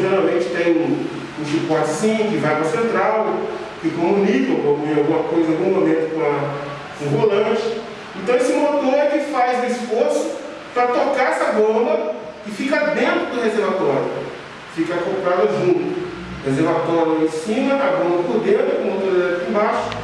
geralmente tem um chicote sim que vai para a central, que comunica em alguma coisa, em algum momento com, a, com o volante. Então esse motor é que faz o esforço para tocar essa bomba e fica dentro do reservatório. Fica acoplada junto. Reservatório em cima, a bomba por dentro, o motor elétrico embaixo